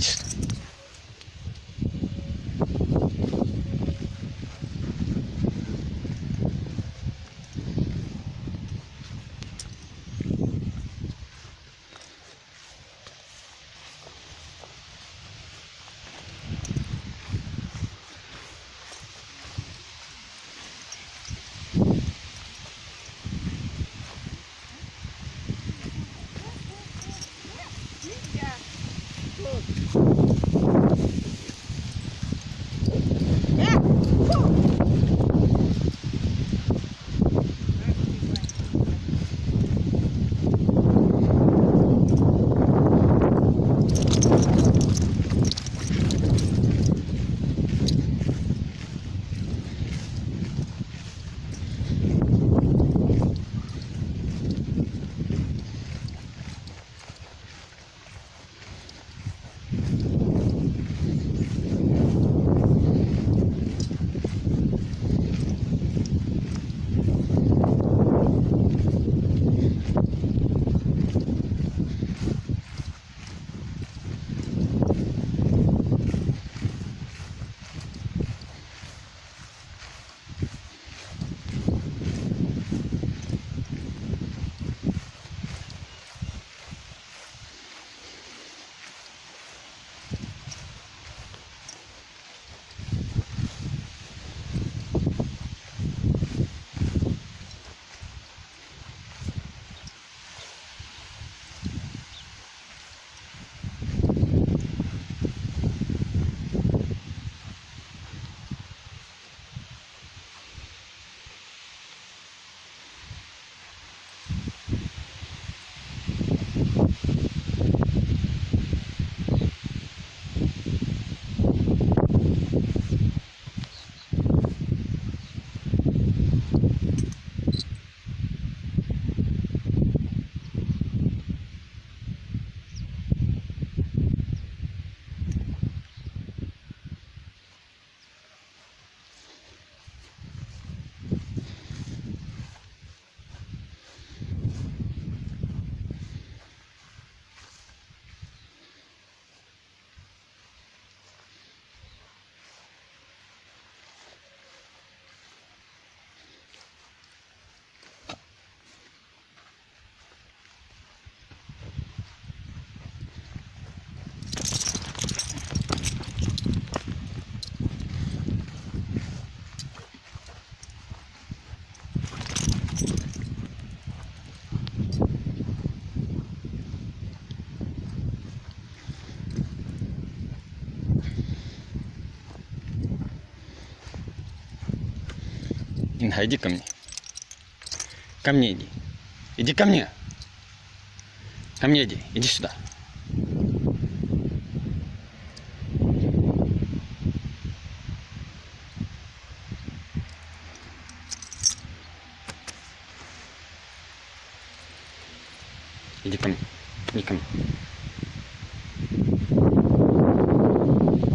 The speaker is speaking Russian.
Сюда, Инга, иди ко мне. Ко мне иди. Иди ко мне. Ко мне иди. Иди сюда. Иди ко мне. Иди ко мне.